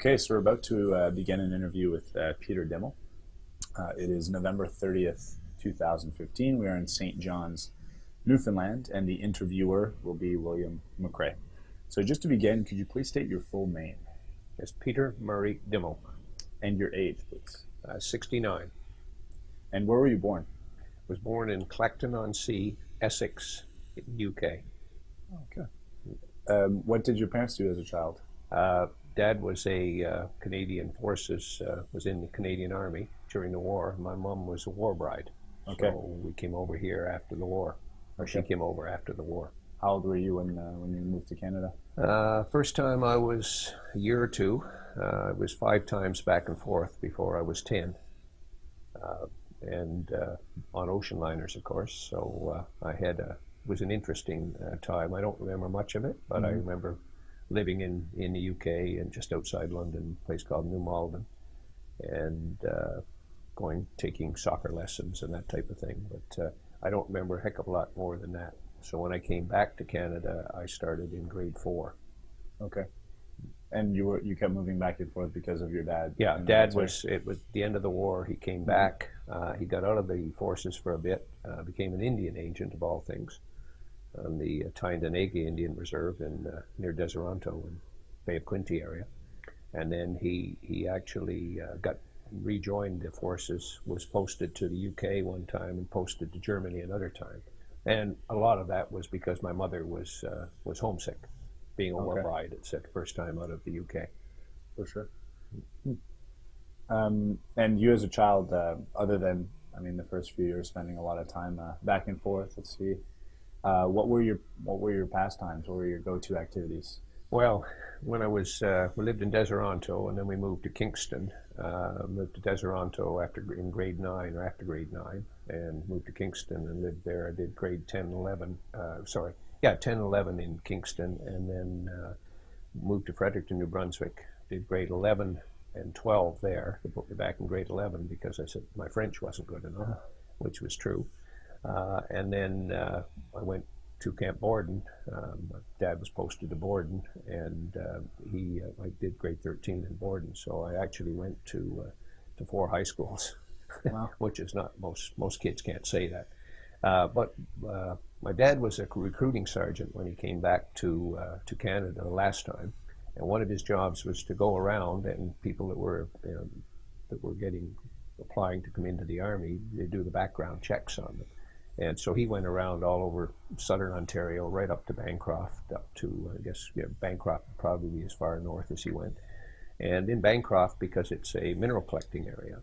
Okay, so we're about to uh, begin an interview with uh, Peter Dimmel. Uh, it is November 30th, 2015. We are in St. John's, Newfoundland, and the interviewer will be William McRae. So just to begin, could you please state your full name? Yes, Peter Murray Dimmel, And your age, please. uh, 69. And where were you born? I Was born in Clacton-on-Sea, Essex, UK. Okay. Um, what did your parents do as a child? Dad was a uh, Canadian Forces, uh, was in the Canadian Army during the war. My mom was a war bride. Okay. So we came over here after the war, or she came over after the war. How old were you when, uh, when you moved to Canada? Uh, first time I was a year or two. Uh, it was five times back and forth before I was 10. Uh, and uh, on ocean liners, of course. So uh, I had a, it was an interesting uh, time. I don't remember much of it, but I Mhm. remember living in, in the UK and just outside London, a place called New Malden, and uh, going, taking soccer lessons and that type of thing. But uh, I don't remember a heck of a lot more than that. So when I came back to Canada, I started in grade four. Okay. And you were you kept moving back and forth because of your dad? Yeah, Dad was. It was the end of the war. He came back. Uh, he got out of the forces for a bit. Uh, became an Indian agent of all things, on the uh, Tyendinaga Indian Reserve in uh, near Deseronto in Bay of Quinte area, and then he he actually uh, got rejoined the forces. Was posted to the UK one time and posted to Germany another time, and a lot of that was because my mother was uh, was homesick, being a war Okay. bride. It's the first time out of the UK. For sure. Um, and you as a child, uh, other than, I mean, the first few years spending a lot of time uh, back and forth, let's see, uh, what were your what were your pastimes? What were your go-to activities? Well, when I was, uh, we lived in Deseronto, and then we moved to Kingston. Uh, moved to Deseronto after in grade nine or after grade nine, and moved to Kingston and lived there. I did grade 10, 11. Uh, sorry, yeah, 10, 11 in Kingston, and then uh, moved to Fredericton, New Brunswick. Did grade 11 and 12 there. They put me back in grade 11 because I said my French wasn't good enough, which was true. Uh, and then uh, I went to Camp Borden. Um, my dad was posted to Borden, and uh, he uh, I did grade 13 in Borden. So I actually went to uh, to four high schools, Wow. which is not most most kids can't say that. Uh, but uh, my dad was a recruiting sergeant when he came back to uh, to Canada the last time, and one of his jobs was to go around and people that were you know, that were getting applying to come into the army, they do the background checks on them. And so he went around all over southern Ontario, right up to Bancroft, up to, I guess, yeah, Bancroft would probably be as far north as he went. And in Bancroft, because it's a mineral collecting area,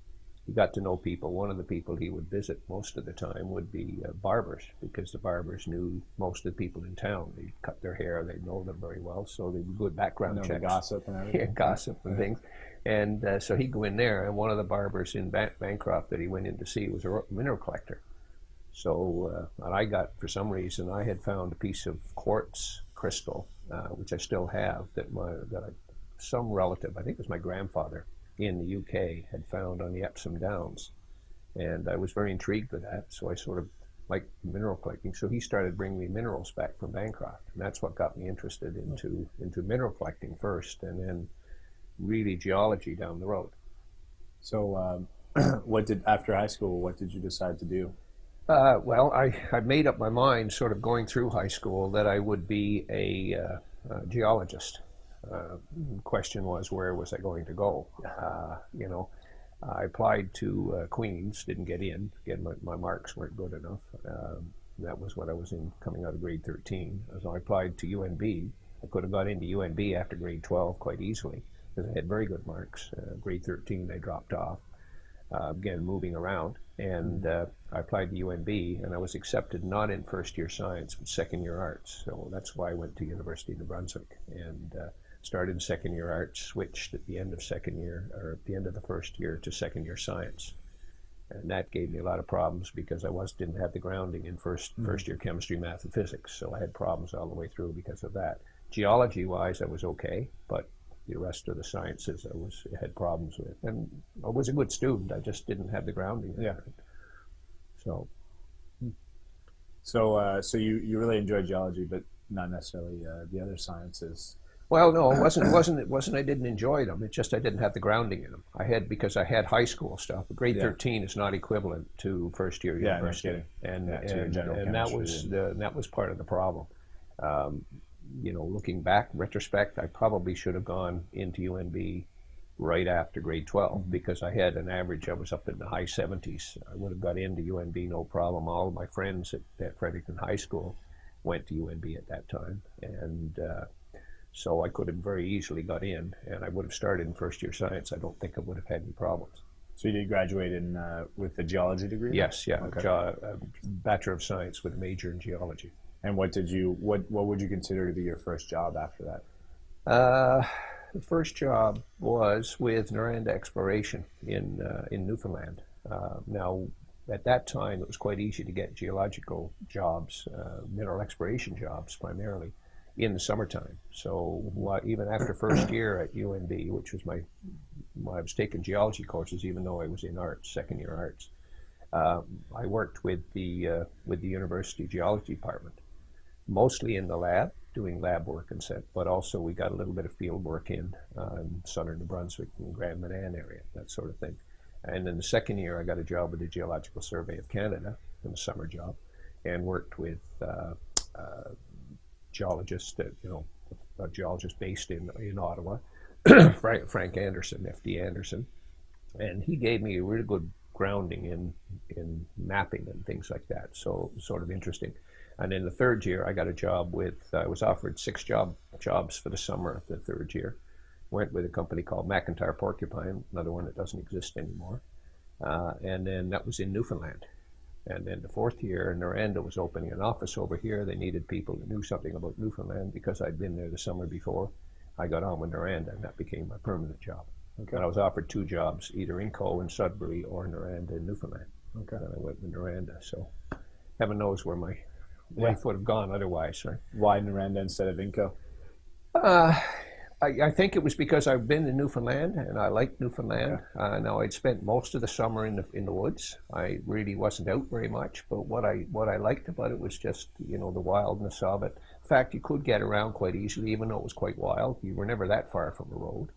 he got to know people. One of the people he would visit most of the time would be uh, barbers, because the barbers knew most of the people in town. They'd cut their hair, they'd know them very well, so they would do background checks gossip and everything. yeah, gossip and Yeah. things. And uh, so he'd go in there, and one of the barbers in Ban- Bancroft that he went in to see was a mineral collector. So, uh, and I got, for some reason, I had found a piece of quartz crystal, uh, which I still have, that my that I, some relative, I think it was my grandfather in the UK, had found on the Epsom Downs, and I was very intrigued with that. So I sort of like mineral collecting. So he started bringing me minerals back from Bancroft, and that's what got me interested into into mineral collecting first, and then really geology down the road. So, um, what did after high school? What did you decide to do? Uh, well, I, I made up my mind, sort of going through high school, that I would be a, uh, a geologist. Uh, question was, where was I going to go? Uh, you know, I applied to uh, Queens, didn't get in. Again, my, my marks weren't good enough. Um, that was what I was in coming out of grade 13. So I applied to UNB. I could have got into UNB after grade 12 quite easily because I had very good marks. Uh, grade 13, I dropped off. Uh, again, moving around. And uh, I applied to UNB, and I was accepted not in first year science, but second year arts. So that's why I went to University of New Brunswick and uh, started second year arts, switched at the end of second year, or at the end of the first year, to second year science. And that gave me a lot of problems because I was didn't have the grounding in 1st Mhm. first year chemistry, math, and physics. So I had problems all the way through because of that. Geology wise, I was okay, but the rest of the sciences I was had problems with. And I was a good student. I just didn't have the grounding. Yeah. So So, uh, so you, you really enjoyed geology, but not necessarily uh, the other sciences. Well, no, it wasn't. It wasn't. It wasn't. I didn't enjoy them. It's just I didn't have the grounding in them. I had because I had high school stuff. Grade Yeah. thirteen is not equivalent to first year Yeah, university, and Yeah, and, general and that was the, that was part of the problem. Um, you know, looking back, retrospect, I probably should have gone into UNB right after grade 12 Mm-hmm. because I had an average. I was up in the high seventies. I would have got into UNB no problem. All of my friends at, at Fredericton High School went to UNB at that time, and uh, so I could have very easily got in, and I would have started in first year science. I don't think I would have had any problems. So you did graduate in uh, with a geology degree. Yes, yeah, Okay. jo- a bachelor of science with a major in geology. And what did you what what would you consider to be your first job after that? Uh, the first job was with Noranda Exploration in uh, in Newfoundland. Uh, now, at that time, it was quite easy to get geological jobs, uh, mineral exploration jobs primarily, in the summertime. So wha- even after first year at UNB, which was my, I was taking geology courses, even though I was in arts, second year arts. Um, I worked with the uh, with the university geology department, mostly in the lab, doing lab work and set, but also we got a little bit of field work in uh, in southern New Brunswick and Grand Manan area, that sort of thing. And then the second year, I got a job with the Geological Survey of Canada, in a summer job, and worked with uh, uh, geologists, you know, a geologist based in in Ottawa, Frank, Frank Anderson, FD Anderson, and he gave me a really good grounding in in mapping and things like that. So sort of interesting. And in the third year, I got a job with. I was offered six job jobs for the summer of the third year. Went with a company called McIntyre Porcupine, another one that doesn't exist anymore. Uh, and then that was in Newfoundland. And then the fourth year, Noranda was opening an office over here. They needed people that knew something about Newfoundland because I'd been there the summer before. I got on with Noranda, and that became my permanent job. Okay. And I was offered two jobs, either Inco in Sudbury or Noranda in Newfoundland. Okay. And I went with Noranda. So heaven knows where my Yeah. life would have gone otherwise. Right? Why Noranda instead of Inco? Uh, I, I think it was because I've been in Newfoundland and I liked Newfoundland. Uh, now I'd spent most of the summer in the in the woods. I really wasn't out very much, but what I what I liked about it was just you know the wildness of it. In fact, you could get around quite easily, even though it was quite wild. You were never that far from a road,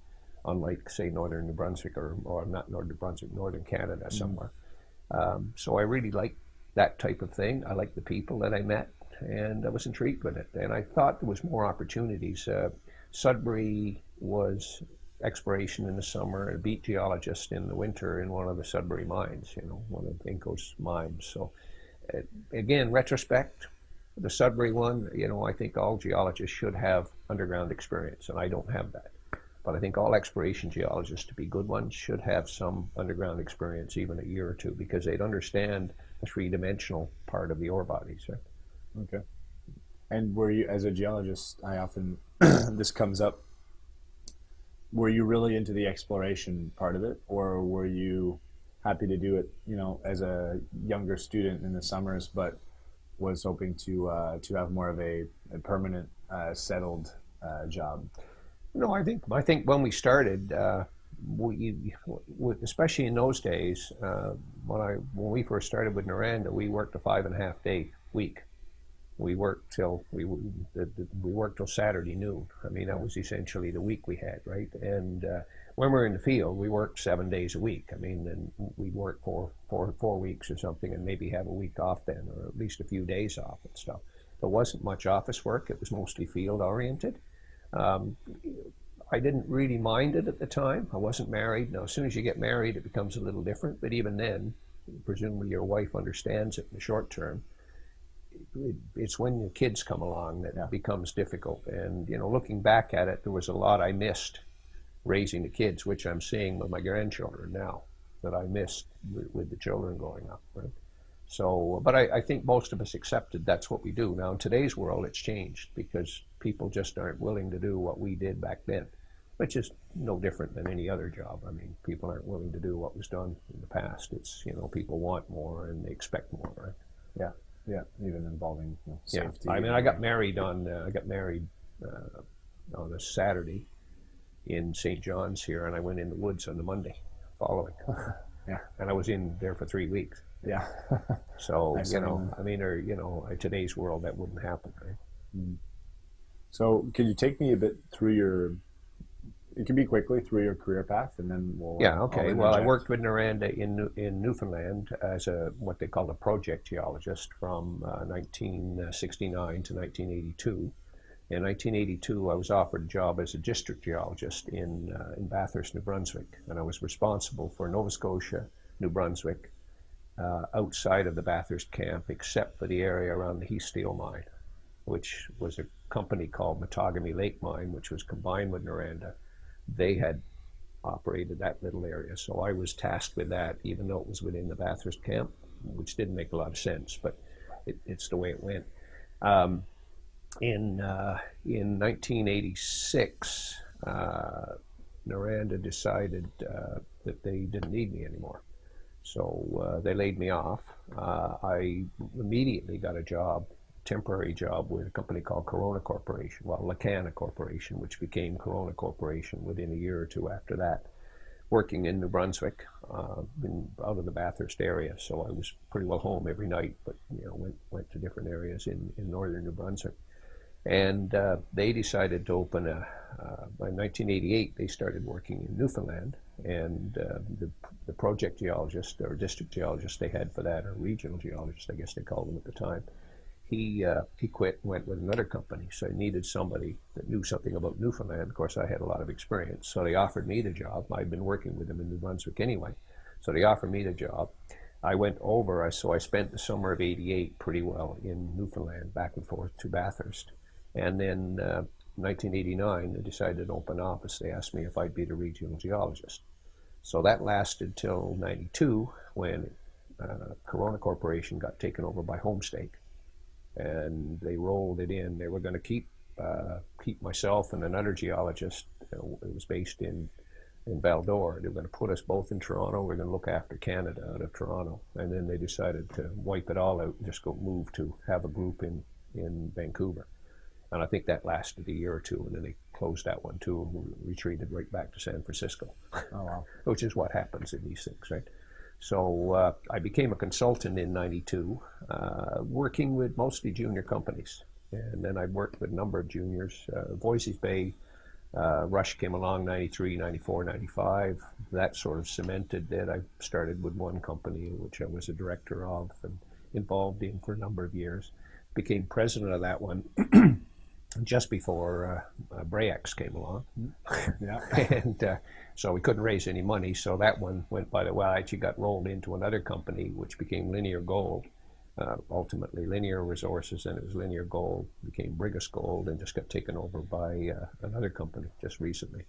unlike say northern New Brunswick or or not northern New Brunswick, northern Canada somewhere. Um, so I really liked that type of thing. I liked the people that I met, and I was intrigued with it. And I thought there was more opportunities. Uh, Sudbury was exploration in the summer, a beat geologist in the winter in one of the Sudbury mines, you know, one of Inco's mines. So, uh, again, retrospect, the Sudbury one, you know, I think all geologists should have underground experience, and I don't have that. But I think all exploration geologists, to be good ones, should have some underground experience, even a year or two, because they'd understand three-dimensional part of the ore bodies. Right? Okay. And were you, as a geologist, I often, this comes up, were you really into the exploration part of it, or were you happy to do it, you know, as a younger student in the summers, but was hoping to uh, to have more of a, a permanent, uh, settled uh, job? No, I think I think when we started, uh, we, especially in those days, uh, when I when we first started with Noranda, we worked a five and a half day week. We worked till we we worked till Saturday noon. I mean, that was essentially the week we had, right? And uh, when we were in the field, we worked seven days a week. I mean, and we worked for four four weeks or something, and maybe have a week off then, or at least a few days off and stuff. There wasn't much office work. It was mostly field oriented. Um, I didn't really mind it at the time. I wasn't married. Now, as soon as you get married, it becomes a little different. But even then, presumably your wife understands it in the short term. It, it's when the kids come along that Yeah. it becomes difficult. And you know, looking back at it, there was a lot I missed raising the kids, which I'm seeing with my grandchildren now that I missed with, with the children growing up. Right. So, but I, I think most of us accepted that's what we do. Now, in today's world, it's changed because people just aren't willing to do what we did back then, which is no different than any other job. I mean, people aren't willing to do what was done in the past. It's, you know, people want more and they expect more, right? Yeah, yeah, even involving you know, safety. Yeah. I mean, I got married on, uh, I got married uh, on a Saturday in St. John's here, and I went in the woods on the Monday following. Yeah. And I was in there for three weeks. Yeah. So see you know. I mean, or you know, in today's world that wouldn't happen, right? So, could you take me a bit through your? It can be quickly through your career path, and then we'll. Yeah. Okay. Well, I worked with Noranda in in Newfoundland as a what they called a project geologist from uh, 1969 to 1982. In 1982, I was offered a job as a district geologist in uh, in Bathurst, New Brunswick, and I was responsible for Nova Scotia, New Brunswick, uh, outside of the Bathurst camp, except for the area around the Heath Steel mine, which was a company called Mattagami Lake Mine, which was combined with Noranda. They had operated that little area, so I was tasked with that, even though it was within the Bathurst camp, which didn't make a lot of sense, but it, it's the way it went. Um, in uh, in 1986, uh, Noranda decided uh, that they didn't need me anymore. So uh, they laid me off. Uh, I immediately got a job, temporary job with a company called Corona Corporation, well, Lacana Corporation, which became Corona Corporation within a year or two after that, working in New Brunswick, uh, in, out of the Bathurst area. So I was pretty well home every night, but you know went went to different areas in, in northern New Brunswick. And uh, they decided to open a, uh, by 1988, they started working in Newfoundland. And uh, the, the project geologist or district geologist they had for that, or regional geologist, I guess they called them at the time, he, uh, he quit and went with another company. So I needed somebody that knew something about Newfoundland. Of course, I had a lot of experience. So they offered me the job. I'd been working with them in New Brunswick anyway. So they offered me the job. I went over, I so I spent the summer of 88 pretty well in Newfoundland, back and forth to Bathurst. And then uh, 1989, they decided to open office. They asked me if I'd be the regional geologist. So that lasted till 92 when uh, Corona Corporation got taken over by Homestake. And they rolled it in. They were going to keep uh, keep myself and another geologist. it was based in in Val-d'Or. They were going to put us both in Toronto. We are going to look after Canada out of Toronto. And then they decided to wipe it all out and just go move to have a group in in Vancouver. And I think that lasted a year or two, and then they closed that one too and retreated right back to San Francisco. Oh, wow. Which is what happens in these things, right? So uh, I became a consultant in 92, uh, working with mostly junior companies. And then I worked with a number of juniors. Uh, Voisey's Bay, uh, Rush came along 93, 94, 95. That sort of cemented that. I started with one company, which I was a director of and involved in for a number of years. Became president of that one just before uh, uh, came along. Yeah. and uh, so we couldn't raise any money. So that one went by the well. Actually, got rolled into another company, which became Linear Gold. Uh, ultimately, Linear Resources, and it was Linear Gold, became Brigus Gold, and just got taken over by uh, another company just recently.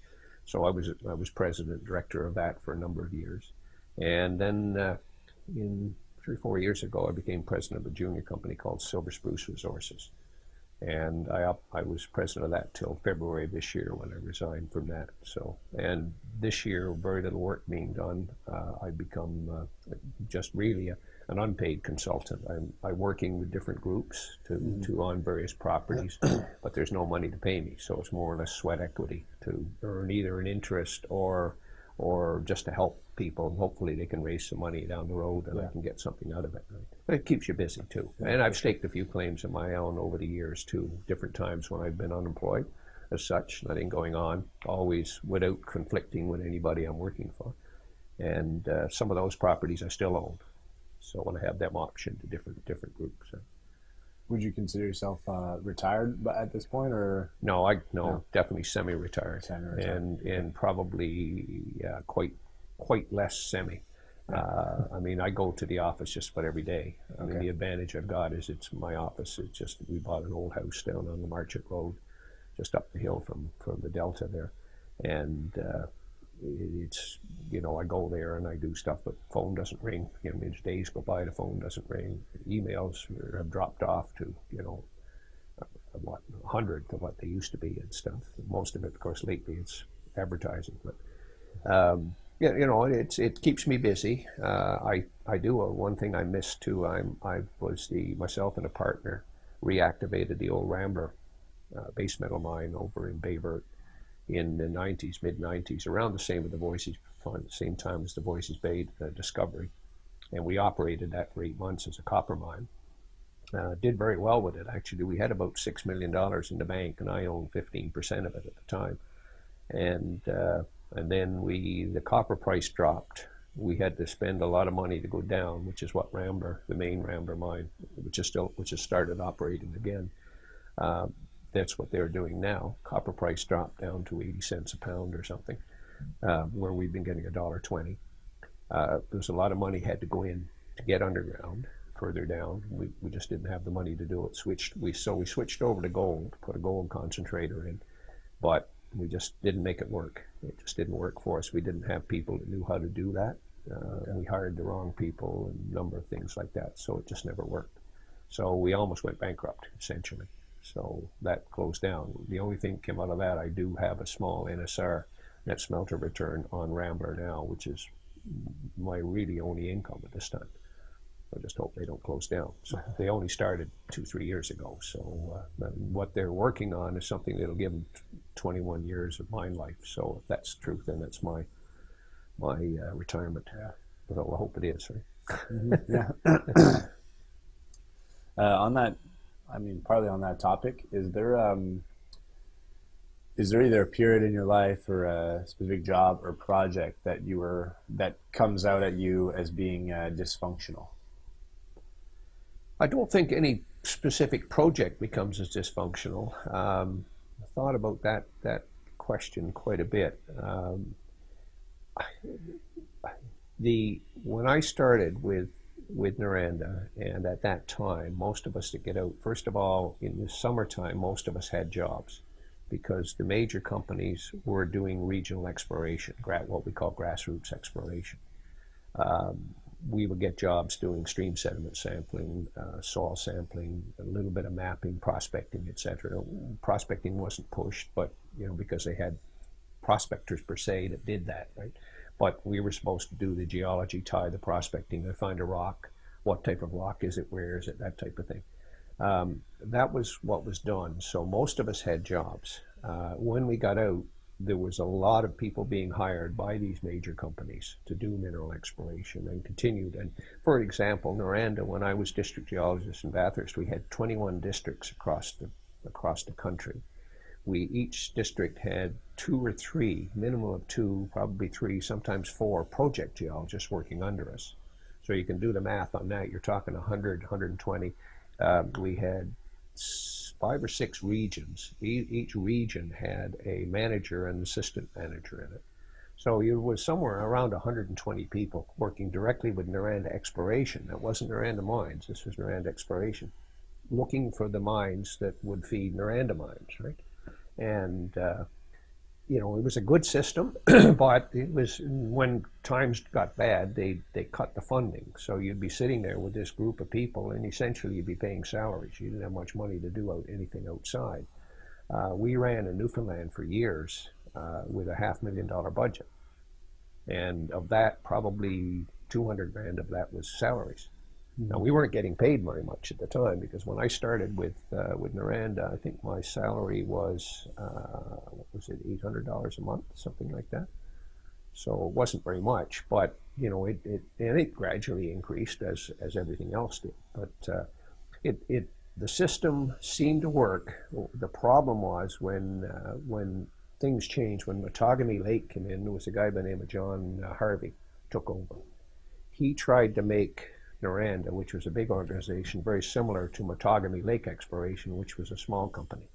So I was I was president director of that for a number of years, and then uh, in three four years ago, I became president of a junior company called Silver Spruce Resources and I I was president of that till February of this year when I resigned from that. So and this year, very little work being done. Uh, I become uh, just really a, an unpaid consultant. I'm, I'm working with different groups to, mm-hmm. to on various properties, but there's no money to pay me. So it's more or less sweat equity to earn either an interest or or just to help people and hopefully they can raise some money down the road and yeah. I can get something out of it. But it keeps you busy too. And I've staked a few claims of my own over the years too, different times when I've been unemployed as such, nothing going on, always without conflicting with anybody I'm working for. And uh, some of those properties I still own. So I want to have them optioned to different different groups. So would you consider yourself uh, retired at this point, or no? I no, no. definitely semi-retired, semi-retired, and and probably quite quite less semi. Uh, I mean, I go to the office just about every day. I okay. mean, the advantage I've got is it's my office. It's just we bought an old house down on the Marchant Road, just up the hill from from the Delta there, and uh, it's you know I go there and I do stuff, but phone doesn't ring. You know, I mean, days go by, the phone doesn't ring. Emails have dropped off to you know what a hundredth of what they used to be and stuff. Most of it, of course, lately it's advertising, but. Um, yeah, you know, it's it keeps me busy. Uh, I I do a, one thing I missed too. I'm I was the myself and a partner reactivated the old Rambler uh, base metal mine over in Baie in the 90s, mid 90s, around the same with the Voisey's, same time as the Voisey's Bay uh, discovery. And we operated that for eight months as a copper mine. Uh, did very well with it. Actually, we had about six million dollars in the bank, and I owned fifteen percent of it at the time. And uh, and then we the copper price dropped. We had to spend a lot of money to go down, which is what Rambler, the main Rambler mine, which is still which has started operating again. Uh, that's what they're doing now. Copper price dropped down to 80 cents a pound or something, uh, where we've been getting a dollar twenty. Uh, there's a lot of money had to go in to get underground further down. We, we just didn't have the money to do it. Switched we so we switched over to gold, put a gold concentrator in, but we just didn't make it work. It just didn't work for us. We didn't have people that knew how to do that. Uh, and we hired the wrong people and a number of things like that. So it just never worked. So we almost went bankrupt essentially. So that closed down. The only thing that came out of that, I do have a small NSR net smelter return on Rambler now, which is my really only income at this time. I just hope they don't close down. So they only started two, three years ago. So uh, what they're working on is something that'll give them 21 years of mine life. So if that's true, then that's my my uh, retirement. Yeah. But I hope it is. Right? Mm-hmm. Yeah. uh, on that I mean, partly on that topic, is there um, is there either a period in your life or a specific job or project that you were that comes out at you as being uh, dysfunctional? I don't think any specific project becomes as dysfunctional. Um, thought about that that question quite a bit. Um, the when I started with with Noranda, and at that time, most of us that get out, first of all, in the summertime, most of us had jobs because the major companies were doing regional exploration, what we call grassroots exploration. Um, we would get jobs doing stream sediment sampling, uh, soil sampling, a little bit of mapping, prospecting, etc. Prospecting wasn't pushed, but you know because they had prospectors per se that did that, right? But we were supposed to do the geology, tie the prospecting, to find a rock, what type of rock is it, where is it, that type of thing. Um, that was what was done. So most of us had jobs. Uh, when we got out, there was a lot of people being hired by these major companies to do mineral exploration and continued. And for example, Noranda, when I was district geologist in Bathurst, we had 21 districts across the across the country we each district had two or three, minimum of two, probably three, sometimes four project geologists working under us. So you can do the math on that. You're talking 100, 120. Uh, we had five or six regions. E each region had a manager and assistant manager in it. So it was somewhere around 120 people working directly with Noranda Exploration. That wasn't Noranda Mines. This was Noranda Exploration, looking for the mines that would feed Noranda Mines, right? and uh, you know it was a good system, but it was when times got bad, they they cut the funding. So you'd be sitting there with this group of people, and essentially you'd be paying salaries. You didn't have much money to do out anything outside. Uh, we ran in Newfoundland for years uh, with a half million dollar budget, and of that, probably 200 grand of that was salaries. Now we weren't getting paid very much at the time because when I started with uh, with Noranda, I think my salary was uh, what was it, eight hundred dollars a month, something like that. So it wasn't very much, but you know, it, it and it gradually increased as as everything else did. But uh, it it the system seemed to work. The problem was when uh, when things changed. When Mattagami Lake came in, there was a guy by the name of John uh, Harvey took over. He tried to make Noranda, which was a big organization, very similar to Mattagami Lake Exploration, which was a small company.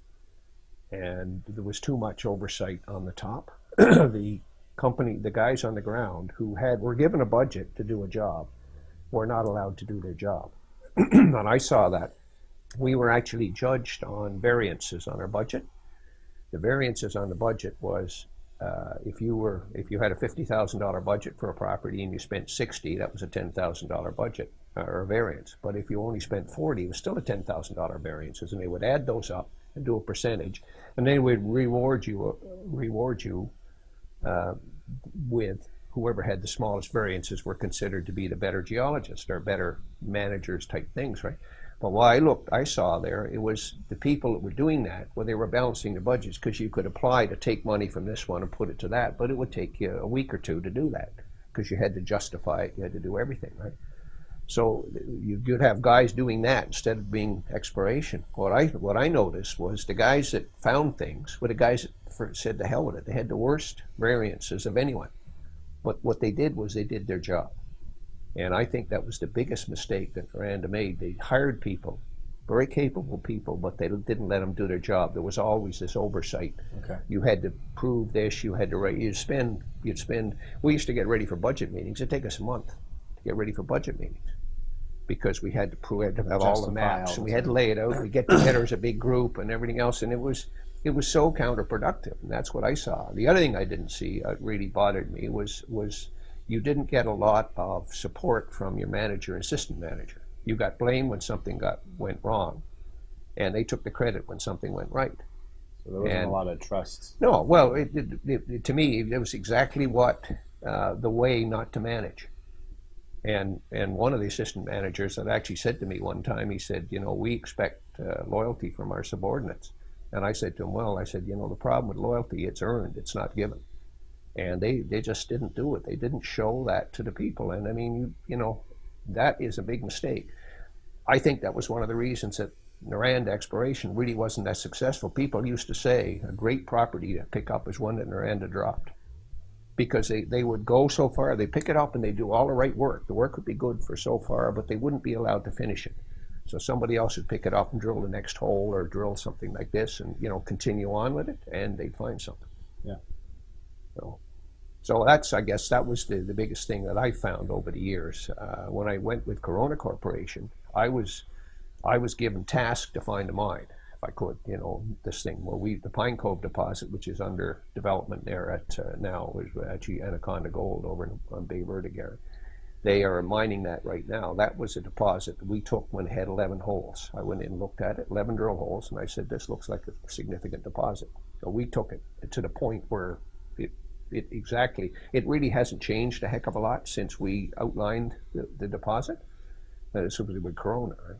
And there was too much oversight on the top. the company, the guys on the ground who had were given a budget to do a job, were not allowed to do their job. and I saw that. We were actually judged on variances on our budget. The variances on the budget was if you were if you had a fifty thousand dollar budget for a property and you spent sixty, that was a ten thousand dollar budget uh, or variance. But if you only spent forty, it was still a ten thousand dollar variances, and they would add those up and do a percentage, and they would reward you uh, reward you uh, with whoever had the smallest variances were considered to be the better geologist or better managers type things, right? But what I looked, I saw there, it was the people that were doing that, where they were balancing the budgets, because you could apply to take money from this one and put it to that, but it would take you a week or two to do that, because you had to justify it, you had to do everything, right? So you could have guys doing that instead of being exploration. What I what I noticed was the guys that found things were the guys that said the hell with it. They had the worst variances of anyone. But what they did was they did their job. And I think that was the biggest mistake that Noranda made. They hired people, very capable people, but they didn't let them do their job. There was always this oversight. Okay. You had to prove this. You had to write. You spend. You'd spend. We used to get ready for budget meetings. It'd take us a month to get ready for budget meetings because we had to prove, had to have all the maps, all the we had to lay it out. We get together as a big group and everything else, and it was it was so counterproductive. And that's what I saw. The other thing I didn't see uh, really bothered me was was you didn't get a lot of support from your manager and assistant manager. You got blamed when something got went wrong, and they took the credit when something went right. So there wasn't And- a lot of trust. No, well, it, it, it, to me, it was exactly what uh, the way not to manage. And and one of the assistant managers that actually said to me one time, he said, you know, we expect uh, loyalty from our subordinates. And I said to him, well, I said, you know, the problem with loyalty, it's earned, it's not given. And they, they just didn't do it. They didn't show that to the people. And I mean, you, you know, that is a big mistake. I think that was one of the reasons that Noranda exploration really wasn't that successful. People used to say a great property to pick up is one that Noranda dropped. Because they, they would go so far, they pick it up and they do all the right work. The work would be good for so far, but they wouldn't be allowed to finish it. So somebody else would pick it up and drill the next hole or drill something like this and, you know, continue on with it and they'd find something. Yeah. So, so that's, I guess, that was the, the biggest thing that I found over the years. Uh, when I went with Corona Corporation, I was, I was given task to find a mine, if I could, you know, this thing where we, the Pine Cove deposit, which is under development there at uh, now, is actually Anaconda Gold over in, on Bay Vertigare. They are mining that right now. That was a deposit that we took when it had 11 holes. I went in and looked at it, 11 drill holes, and I said, this looks like a significant deposit. So we took it to the point where it, exactly, it really hasn't changed a heck of a lot since we outlined the, the deposit. Is simply with Corona, right?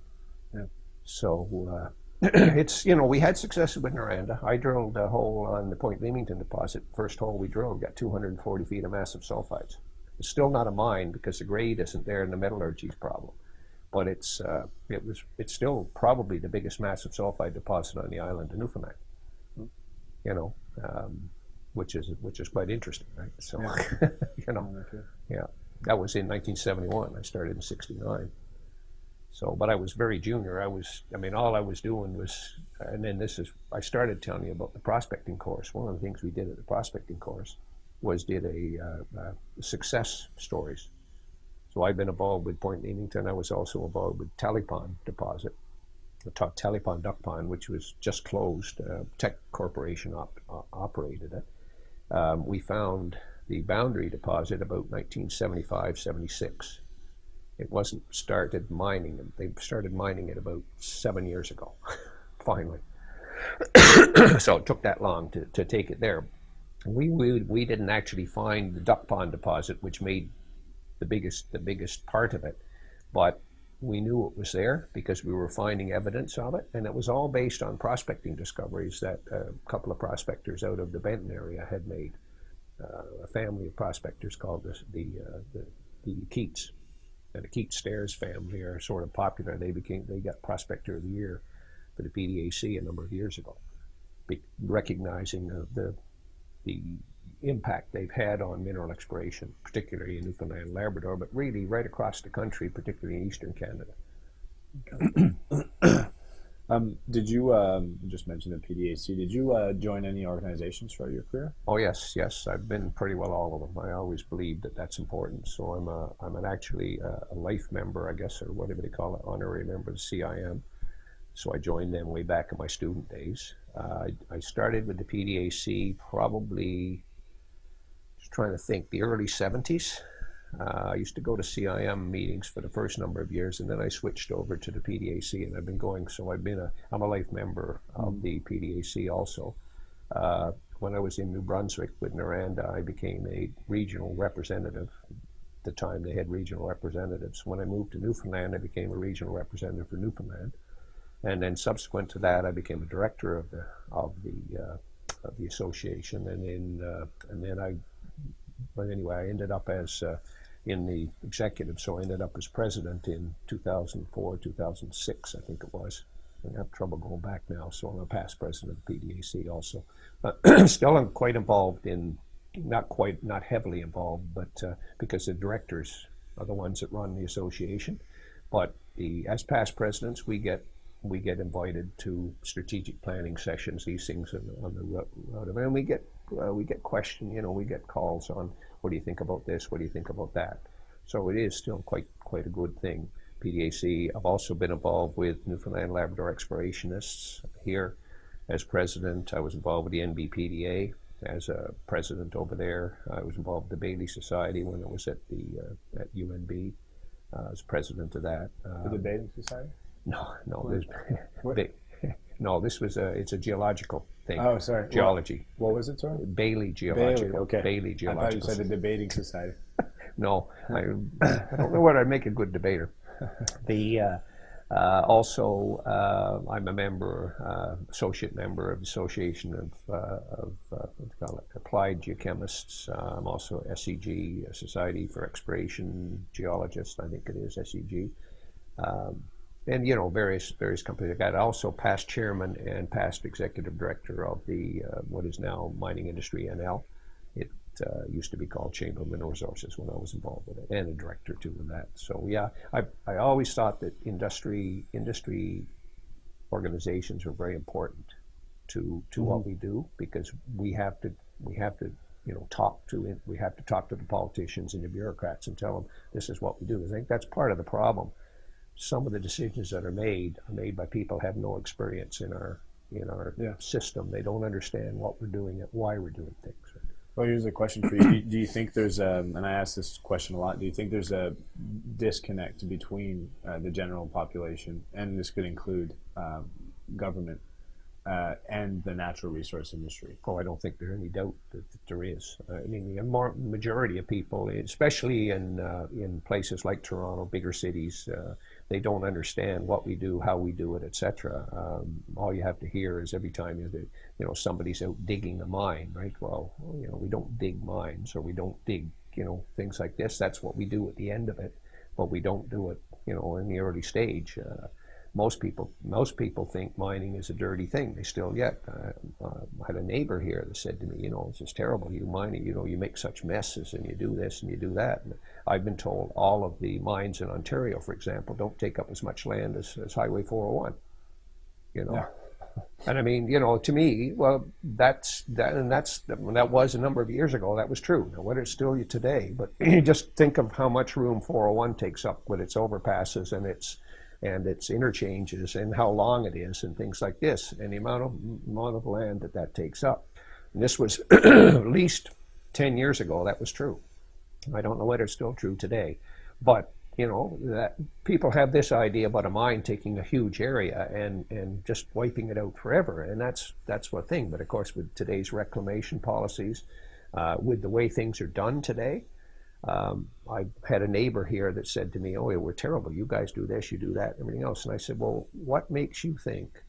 Yeah. So uh, it's, you know, we had success with Noranda. I drilled a hole on the Point Leamington deposit. First hole we drilled got 240 feet of massive sulfides. It's still not a mine because the grade isn't there and the metallurgy's problem. But it's, uh, it was, it's still probably the biggest massive sulfide deposit on the island of Newfoundland. You know, um, which is which is quite interesting, right? So, you know, Okay. yeah, that was in 1971. I started in '69. So, but I was very junior. I was, I mean, all I was doing was, and then this is, I started telling you about the prospecting course. One of the things we did at the prospecting course was did a uh, uh, success stories. So I've been involved with Point Leamington. I was also involved with Tally Pond deposit, the top Tally Pond duck pond, which was just closed. Uh, Teck Corporation op- uh, operated it. Um, we found the boundary deposit about 1975, 76. It wasn't started mining. Them. They started mining it about seven years ago, finally. so it took that long to, to take it there. We, we we didn't actually find the duck pond deposit, which made the biggest the biggest part of it, but we knew it was there because we were finding evidence of it, and it was all based on prospecting discoveries that a couple of prospectors out of the Benton area had made. Uh, a family of prospectors called the the, uh, the the Keats, and the Keats Stairs family are sort of popular. They became they got Prospector of the Year for the PDAC a number of years ago, recognizing the the impact they've had on mineral exploration, particularly in Newfoundland and Labrador, but really right across the country, particularly in eastern Canada. Um, did you um, just mention the PDAC? Did you uh, join any organizations throughout your career? Oh yes, yes, I've been pretty well all of them. I always believed that that's important. So I'm a I'm an actually a, a life member, I guess, or whatever they call it, honorary member of the CIM. So I joined them way back in my student days. Uh, I, I started with the PDAC probably just trying to think the early 70s. Uh, I used to go to CIM meetings for the first number of years, and then I switched over to the PDAC, and I've been going. So I've been a I'm a life member of the PDAC also. Uh, when I was in New Brunswick with Noranda, I became a regional representative. At the time, they had regional representatives. When I moved to Newfoundland, I became a regional representative for Newfoundland, and then subsequent to that, I became a director of the of the uh, of the association, and then uh, and then I. But anyway, I ended up as uh, in the executive, so I ended up as president in 2004, 2006, I think it was. I have trouble going back now, so I'm a past president of PDAC also. Still, I'm quite involved in, not quite, not heavily involved, but uh, because the directors are the ones that run the association. But the, as past presidents, we get we get invited to strategic planning sessions, these things on, on the road, and we get uh, we get questioned. You know, we get calls on what do you think about this? What do you think about that? So it is still quite quite a good thing. PDAC. I've also been involved with Newfoundland Labrador Explorationists here as president. I was involved with the NBPDA as a president over there. I was involved with the Bailey Society when I was at the uh, at UNB uh, as president of that. Um, the Bailey Society? No, no. There's, no, this was a it's a geological thing. Oh, sorry. Geology. What, what was it, sorry? Bailey Geological. Bailey, okay. Bailey Geological. I thought you said the Debating Society. no, I, I don't know what I'd make a good debater. the uh, uh, also, uh, I'm a member, uh, associate member of the Association of, uh, of uh, Applied Geochemists. I'm also SEG, Society for Exploration Geologists, I think it is SEG. Um, and you know various various companies. I got also past chairman and past executive director of the what is now Mining Industry NL. It uh, used to be called Chamber of Mineral Resources when I was involved with it, and a director too in that. So yeah, I, I always thought that industry industry organizations are very important to to mm-hmm. what we do because we have to we have to you know talk to we have to talk to the politicians and the bureaucrats and tell them this is what we do. I think that's part of the problem. Some of the decisions that are made are made by people who have no experience in our in our yeah. system. They don't understand what we're doing and why we're doing things. Well, here's a question for you. Do you think there's a, and I ask this question a lot, do you think there's a disconnect between uh, the general population, and this could include uh, government, uh, and the natural resource industry? Oh, I don't think there's any doubt that, that there is. Uh, I mean, the majority of people, especially in, uh, in places like Toronto, bigger cities, uh, they don't understand what we do, how we do it, etc. Um, all you have to hear is every time you, you know, somebody's out digging a mine, right? Well, you know, we don't dig mines or we don't dig, you know, things like this. That's what we do at the end of it, but we don't do it, you know, in the early stage. Uh, most people most people think mining is a dirty thing. They still yet. Uh, uh, I had a neighbor here that said to me, you know, it's just terrible. You mining, you know, you make such messes and you do this and you do that. And I've been told all of the mines in Ontario, for example, don't take up as much land as, as Highway 401. You know. Yeah. And I mean, you know, to me, well, that's that, and that's that was a number of years ago. That was true. Now, what is still today? But just think of how much room 401 takes up with its overpasses and its and its interchanges and how long it is and things like this and the amount of amount of land that that takes up. And this was at least 10 years ago that was true. I don't know whether it's still true today, but you know that people have this idea about a mine taking a huge area and and just wiping it out forever, and that's that's one thing. But of course, with today's reclamation policies, uh, with the way things are done today, um, I had a neighbor here that said to me, "Oh, yeah, we're terrible. You guys do this, you do that, everything else." And I said, "Well, what makes you think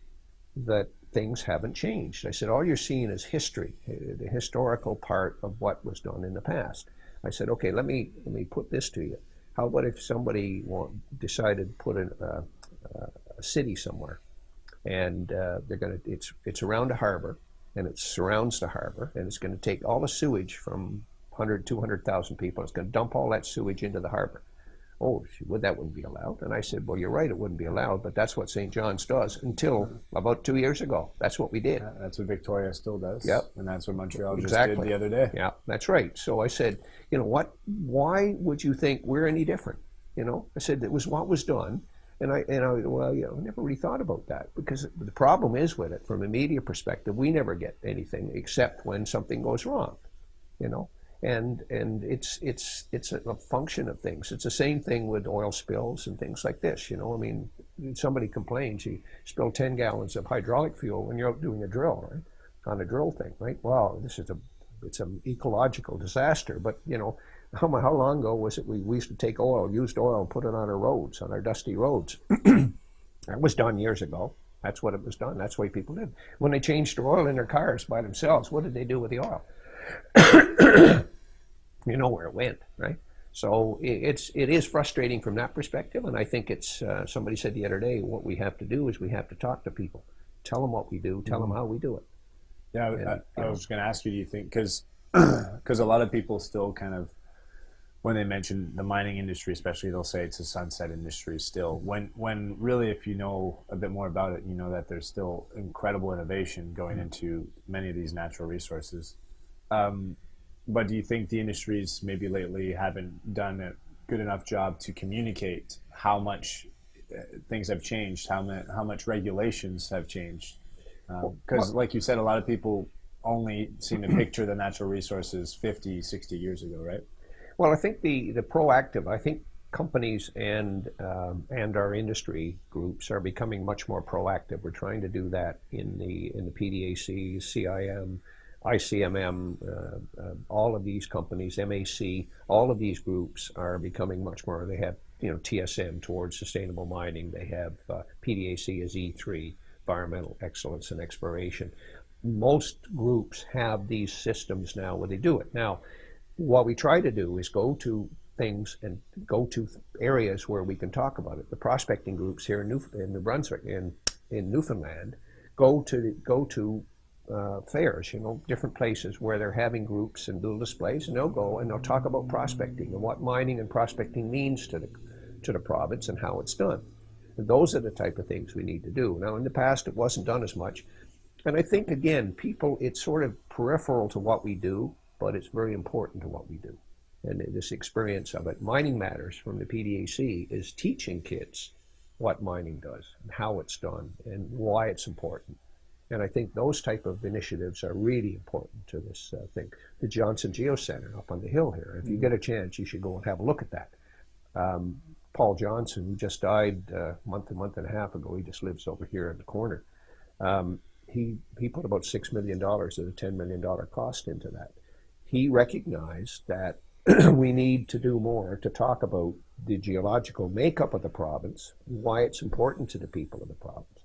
that things haven't changed?" I said, "All you're seeing is history, eh, the historical part of what was done in the past." I said, "Okay, let me let me put this to you. How about if somebody want, decided to put in a, a, city somewhere, and uh, they're going to it's it's around a harbor, and it surrounds the harbor, and it's going to take all the sewage from 100, 200,000 people. It's going to dump all that sewage into the harbor. Oh, would that wouldn't be allowed? And I said, well, you're right, it wouldn't be allowed, but that's what St. John's does until uh-huh. about two years ago. That's what we did. Yeah, that's what Victoria still does. Yep. And that's what Montreal exactly. just did the other day. Yeah, that's right. So I said, you know what? Why would you think we're any different? You know, I said it was what was done. And I, and I, well, you know, I never really thought about that because the problem is with it, from a media perspective, we never get anything except when something goes wrong, you know and and it's it's it's a function of things. It's the same thing with oil spills and things like this. You know, I mean, somebody complains you spill ten gallons of hydraulic fuel when you're out doing a drill, right? On a drill thing, right? Well, this is a it's an ecological disaster. But you know, how how long ago was it we, we used to take oil, used oil, and put it on our roads, on our dusty roads? that was done years ago. That's what it was done. That's way people did. When they changed the oil in their cars by themselves, what did they do with the oil? You know where it went, right? So it's it is frustrating from that perspective, and I think it's uh, somebody said the other day what we have to do is we have to talk to people, tell them what we do, tell them how we do it. Yeah, And, I, I know. was going to ask you. Do you think because because a lot of people still kind of when they mention the mining industry, especially, they'll say it's a sunset industry still. When when really, if you know a bit more about it, you know that there's still incredible innovation going into many of these natural resources. Um, but do you think the industries maybe lately haven't done a good enough job to communicate how much uh, things have changed, how, ma- how much regulations have changed? Because, like you said, a lot of people only seem to picture the natural resources 50, 60 years ago, right? Well, I think the, the proactive, I think companies and um, and our industry groups are becoming much more proactive. We're trying to do that in the in the PDAC, CIM, ICMM, uh, uh, all of these companies, MAC, all of these groups are becoming much more. They have you know TSM towards sustainable mining. They have uh, PDAC as E3, environmental excellence and exploration. Most groups have these systems now where they do it now what we try to do is go to things and go to areas where we can talk about it. The prospecting groups here in New in New Brunswick in in Newfoundland go to go to uh, fairs, you know, different places where they're having groups and little displays, and they'll go and they'll talk about prospecting and what mining and prospecting means to the to the province and how it's done. And those are the type of things we need to do. Now, in the past, it wasn't done as much, and I think again, people, it's sort of peripheral to what we do, but it's very important to what we do. And this experience of it, Mining Matters from the PDAC is teaching kids what mining does and how it's done and why it's important. And I think those type of initiatives are really important to this uh, thing. The Johnson Geo Center up on the hill here. If you get a chance, you should go and have a look at that. Um, Paul Johnson, who just died uh, a month, a month and a half ago, he just lives over here in the corner. Um, he he put about six million dollars of the ten million dollar cost into that. He recognized that we need to do more to talk about the geological makeup of the province, why it's important to the people of the province,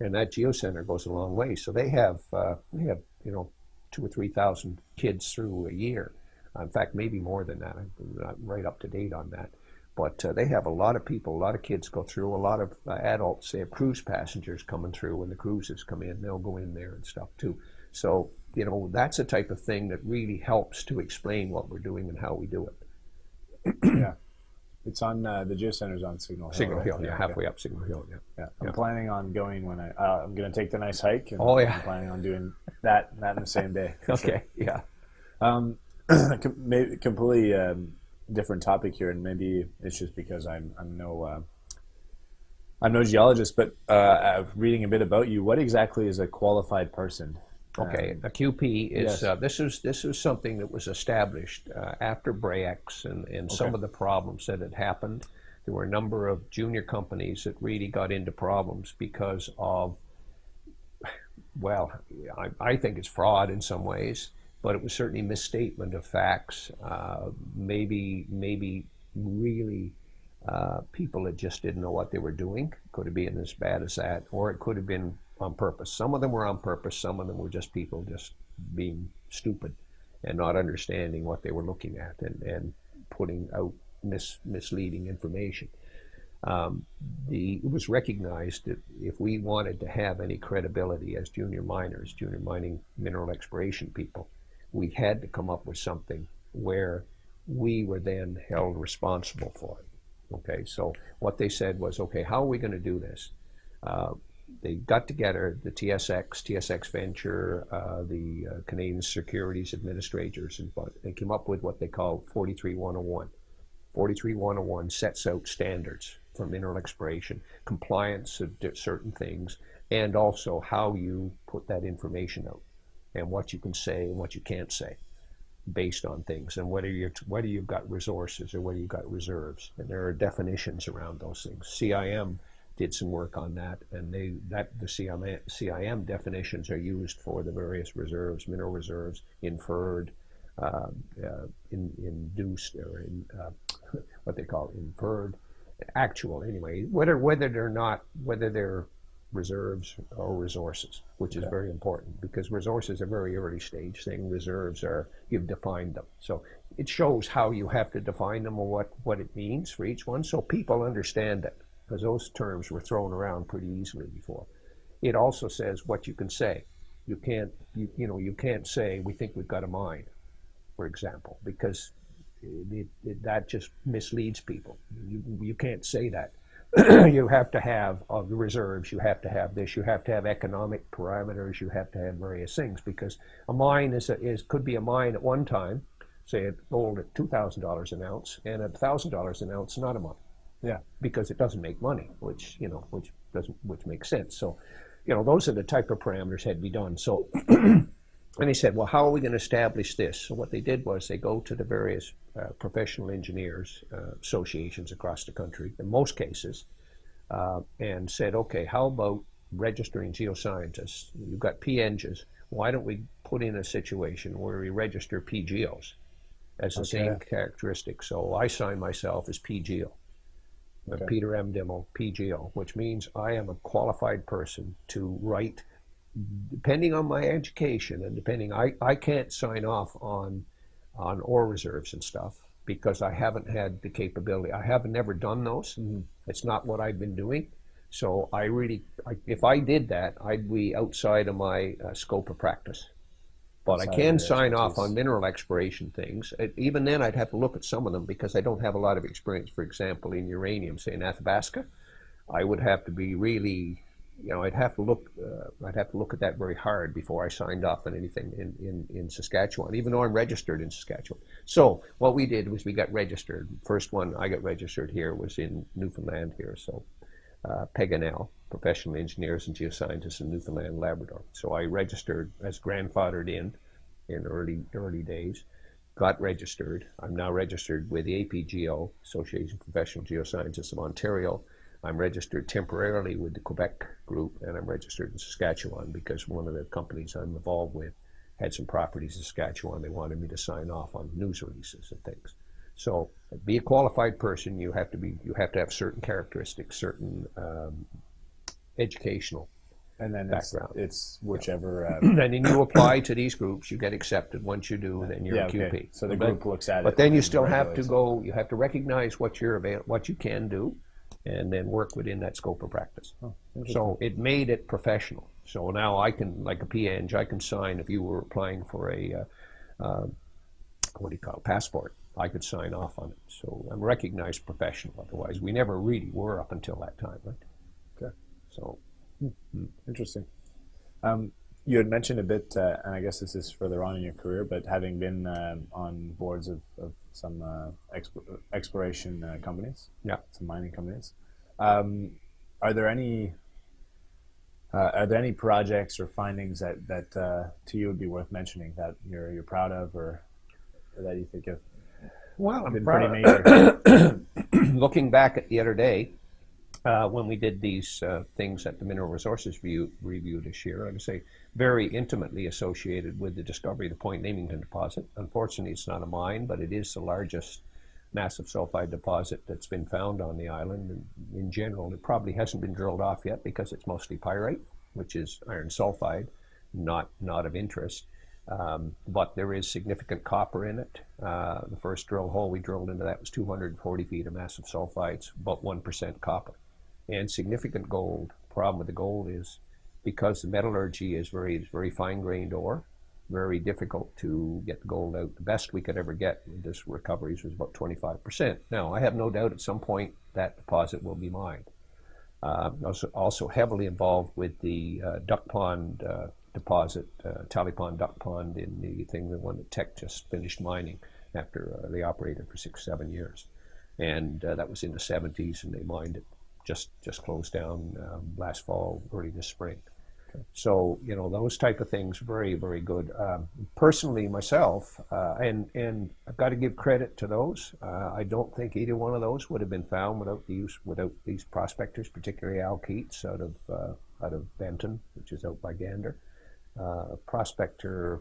and that geocenter goes a long way. So they have uh, they have you know two or three thousand kids through a year. In fact, maybe more than that. I'm not right up to date on that. But uh, they have a lot of people, a lot of kids go through, a lot of uh, adults. They have cruise passengers coming through when the cruises come in. They'll go in there and stuff too. So, you know, that's a type of thing that really helps to explain what we're doing and how we do it. yeah. It's on uh, the geocenter's on Signal Hill. Signal right? Hill, yeah, halfway up Signal Hill, yeah. Yeah, I'm Yeah. planning on going when I. Uh, I'm going to take the nice hike. And Oh, yeah. I'm planning on doing that that in the same day. for sure. Okay, yeah. Um, maybe completely um, different topic here, and maybe it's just because I'm I'm no uh, I'm no geologist, but uh, uh, reading a bit about you, what exactly is a qualified person? Okay, Um, a QP is yes. uh, this is this is something that was established uh, after Bre-X and, and some of the problems that had happened. There were a number of junior companies that really got into problems because of, well, I, I think it's fraud in some ways, but it was certainly misstatement of facts. Uh, maybe maybe really uh, people that just didn't know what they were doing. Could have been as bad as that, or it could have been on purpose. Some of them were on purpose. Some of them were just people just being stupid and not understanding what they were looking at and, and putting out mis, misleading information. Um, the, it was recognized that if we wanted to have any credibility as junior miners, junior mining mineral exploration people, we had to come up with something where we were then held responsible for it. Okay, so what they said was, okay, how are we going to do this? Uh, they got together the TSX, TSX Venture, uh, the uh, Canadian Securities Administrators, and they came up with what they call 43101. 43101 sets out standards for mineral exploration, compliance of certain things, and also how you put that information out and what you can say and what you can't say based on things and whether you're whether you've got resources or whether you've got reserves and there are definitions around those things CIM did some work on that and they that the CIM, CIM definitions are used for the various reserves mineral reserves inferred uh, uh, in, induced or in uh, what they call inferred actual anyway whether whether they're not whether they're reserves or resources which is very important because resources are very early stage thing reserves are you've defined them. So it shows how you have to define them and what, what it means for each one so people understand it because those terms were thrown around pretty easily before. It also says what you can say. You can't, you, you know, you can't say we think we've got a mine, for example, because it, it, that just misleads people. You, you can't say that. you have to have uh, the reserves, you have to have this, you have to have economic parameters, you have to have various things because a mine is, a, is could be a mine at one time, say it gold at $2,000 an ounce, and at $1,000 an ounce, not a mine. Yeah. Because it doesn't make money, which, you know, which doesn't, which makes sense. So, you know, those are the type of parameters had to be done. So, and they said, well, how are we going to establish this? So what they did was they go to the various uh, professional engineers uh, associations across the country, in most cases, uh, and said, okay, how about registering geoscientists? You've got PNGs. Why don't we put in a situation where we register PGOs as the Okay. same characteristic? So I sign myself as PGO. Okay. Peter M. Dimmell, PGO, which means I am a qualified person to write, depending on my education and depending, I, I can't sign off on, on ore reserves and stuff because I haven't had the capability. I haven't never done those. It's not what I've been doing. So I really, I, if I did that, I'd be outside of my uh, scope of practice. But I can sign off on mineral exploration things. Even then, I'd have to look at some of them because I don't have a lot of experience. For example, in uranium, say in Athabasca, I would have to be really, you know, I'd have to look, uh, I'd have to look at that very hard before I signed off on anything in, in, in Saskatchewan, even though I'm registered in Saskatchewan. So what we did was we got registered. First one I got registered here was in Newfoundland here. So uh, PEGNL, professional engineers and geoscientists in Newfoundland and Labrador. So I registered as grandfathered in in early early days. Got registered. I'm now registered with the APGO, Association of Professional Geoscientists of Ontario. I'm registered temporarily with the Quebec group, and I'm registered in Saskatchewan because one of the companies I'm involved with had some properties in Saskatchewan. They wanted me to sign off on news releases and things. So, be a qualified person. You have to be. You have to have certain characteristics, certain um, educational. And then it's, Background. it's whichever. Uh, and then you apply to these groups. You get accepted. Once you do, then you're yeah, a QP. okay. So the But- group looks at it. But then you still have to go. You have to recognize what you're avail- what you can do, and then work within that scope of practice. Oh. So it made it professional. So now I can, like a PNG, I can sign if you were applying for a, uh, uh, what do you call it, passport. I could sign off on it. So I'm a recognized professional. Otherwise, we never really were up until that time, right? Okay. So Interesting. Um, you had mentioned a bit, uh, and I guess this is further on in your career, but having been um on boards of, of some uh, exp- exploration uh, companies, Yeah. some mining companies, um, are there any uh, are there any projects or findings that that uh, to you would be worth mentioning that you're you're proud of, or, or that you think have well, I'm proud- pretty major? looking back at the other day, uh, when we did these uh, things at the Mineral Resources Review, review this year, I would say very intimately associated with the discovery of the Point Leamington deposit. Unfortunately, it's not a mine, but it is the largest massive sulfide deposit that's been found on the island. And in general, it probably hasn't been drilled off yet because it's mostly pyrite, which is iron sulfide, not not of interest. Um, but there is significant copper in it. Uh, the first drill hole we drilled into that was 240 feet of massive sulfides, about 1% copper, and significant gold. The problem with the gold is because the metallurgy is very, very fine grained ore, very difficult to get the gold out. The best we could ever get with this recoveries was about 25%. Now, I have no doubt at some point that deposit will be mined. Uh, also, also heavily involved with the uh, Duck Pond uh, deposit, uh, Tally Pond Duck Pond in the thing, the one that Teck just finished mining after uh, they operated for six, seven years. And uh, that was in the 70s, and they mined it, just, just closed down um, last fall, early this spring. So you know those type of things, very very good. Um, personally, myself, uh, and and I've got to give credit to those. Uh, I don't think either one of those would have been found without these without these prospectors, particularly Al Keats out of uh, out of Benton, which is out by Gander. Uh, prospector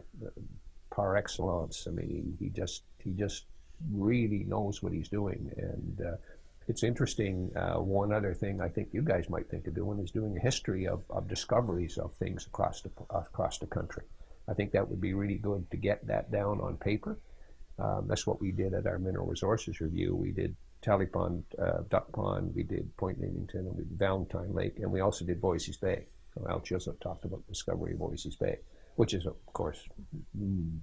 par excellence. I mean, he, just he just really knows what he's doing, and uh, it's interesting. Uh, one other thing I think you guys might think of doing is doing a history of, of discoveries of things across the across the country. I think that would be really good to get that down on paper, Um, that's what we did at our mineral resources review. We did Tally Pond, uh, Duck Pond, we did Point Leamington, and we did Valentine Lake, and we also did Voisey's Bay. So Al Chisholm talked about the discovery of Voisey's Bay, which is, of course,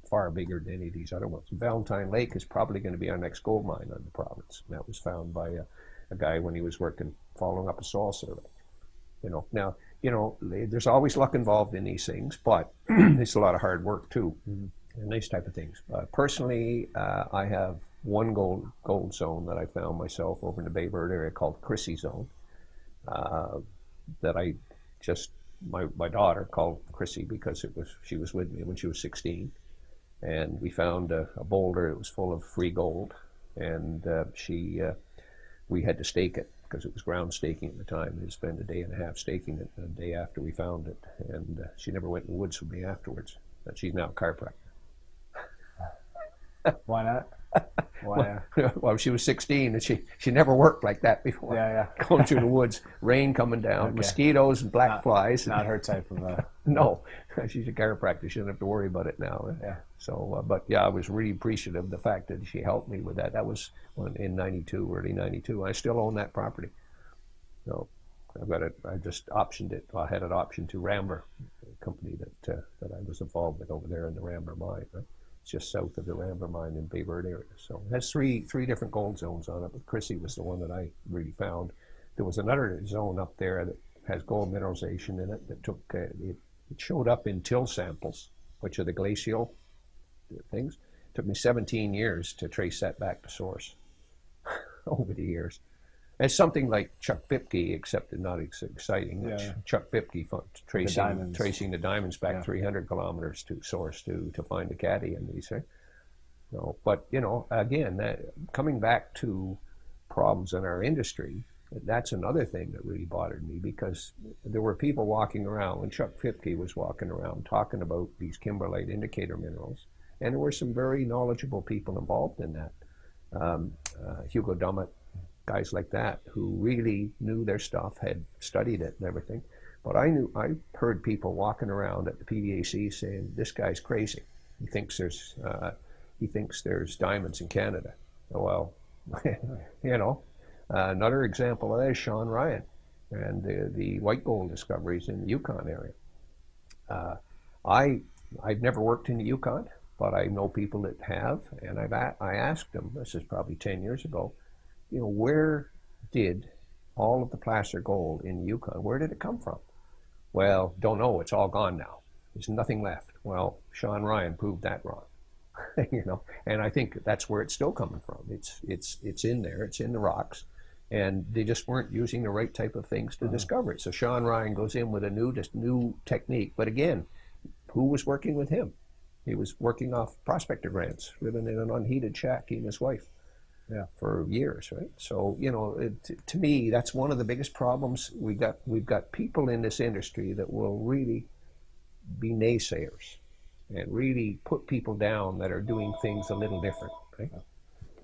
far bigger than any of these other ones. Valentine Lake is probably going to be our next gold mine on the province. And that was found by a, a guy when he was working, following up a soil survey. You know, now, you know, there's always luck involved in these things, but it's a lot of hard work too. Mm-hmm and these type of things. Uh, personally, uh, I have one gold gold zone that I found myself over in the Baie Verte area called Chrissy Zone. Uh, that I just my my daughter called Chrissy because it was she was with me when she was 16, and we found a, a boulder. It was full of free gold, and uh, she uh, we had to stake it because it was ground staking at the time. We spent a day and a half staking it. The day after we found it, and uh, she never went in the woods with me afterwards. But she's now a chiropractor. Why not? Why? Well, well, she was 16 and she, she never worked like that before. Yeah, yeah. Going through the woods, rain coming down, okay. mosquitoes and black not, flies. Not her type of. Uh, no, she's a chiropractor. She doesn't have to worry about it now. Yeah. So, uh, but yeah, I was really appreciative of the fact that she helped me with that. That was in '92, early '92. I still own that property. So, I've got it. I just optioned it. I had it optioned to Rambler, company that uh, that I was involved with over there in the Rambler mine. Right? Just south of the Rambler mine in Baie Verte area. So it has three three different gold zones on it, but Chrissy was the one that I really found. There was another zone up there that has gold mineralization in it that took uh, it, it showed up in till samples, which are the glacial things. It took me 17 years to trace that back to source over the years. It's something like Chuck Fipke, except not as exciting. Yeah. Chuck Fipke tracing the tracing the diamonds back yeah. 300 kilometers to source to to find the caddy in these. Right? So, but you know, again, that, coming back to problems in our industry, that's another thing that really bothered me because there were people walking around when Chuck Fipke was walking around talking about these kimberlite indicator minerals, and there were some very knowledgeable people involved in that. Um, uh, Hugo Dummett guys like that who really knew their stuff, had studied it and everything. But I knew I heard people walking around at the PDAC saying, "This guy's crazy. He thinks there's uh, he thinks there's diamonds in Canada." Well, you know, uh, another example of that is Shawn Ryan and the, the white gold discoveries in the Yukon area. Uh, I I've never worked in the Yukon, but I know people that have, and I've a- I asked them. This is probably ten years ago you know, where did all of the placer gold in Yukon, where did it come from? Well, don't know. It's all gone now. There's nothing left. Well, Shawn Ryan proved that wrong. you know, and I think that's where it's still coming from. It's it's it's in there. It's in the rocks, and they just weren't using the right type of things to uh-huh. discover it. So Shawn Ryan goes in with a new just new technique. But again, who was working with him? He was working off prospector grants, living in an unheated shack, he and his wife yeah. for years, right? So you know, it, to me, that's one of the biggest problems we got. We've got people in this industry that will really be naysayers and really put people down that are doing things a little different. Right?